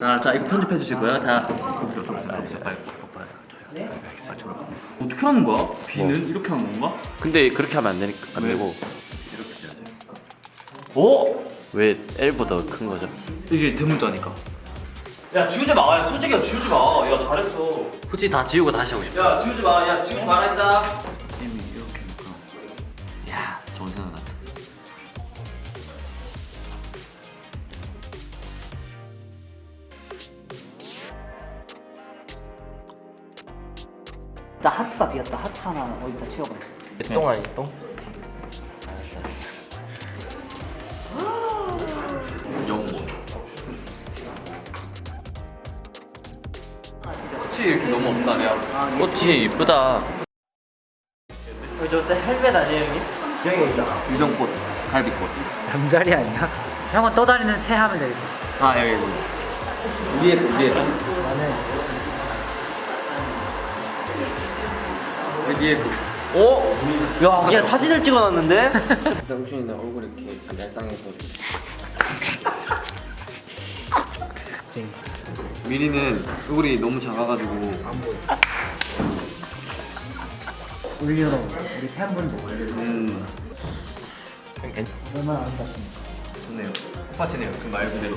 자, 자 이거 편집해 주실 거예요? 다 보세요, 좀 보세요, 보세요, 빨리. 빨리 저를. 어떻게 하는 거야? B는 이렇게 하는 건가? 근데 그렇게 하면 안, 되니까, 안 왜? 되고 이렇게 해야 돼. 오, 왜 L보다 큰 거죠? 이게 대문자니까. 야 지우지 마, 야 솔직히 지우지 마. 야 잘했어. 솔직히 다 지우고 다시 하고 싶어 야 지우지 마, 야 지우지 말아야겠다. 나 하트가 비었다. 하트 하나 어디다 채워봐. 똥 아니 똥? 영모. 꽃이 이렇게 너무 없다, 야. 꽃이 이쁘다 저 헬멧 아니에요 형님? 여기 있다. 유정꽃, 갈비꽃. 잠자리 아니야? 형은 떠다니는 새 하면 되겠다. 아 여기 여기. 위에 거, 위에 거. 나는 위에 거. 야, 야 사진을 찍어놨는데? 일단 욱준이는 얼굴이 이렇게 얄쌍해서 미리는 얼굴이 너무 작아가지고 올려놓은 우리 팬분들 올려놓은 음 얼마나 아름답습니까? 좋네요. 똑같이네요. 그 말 그대로.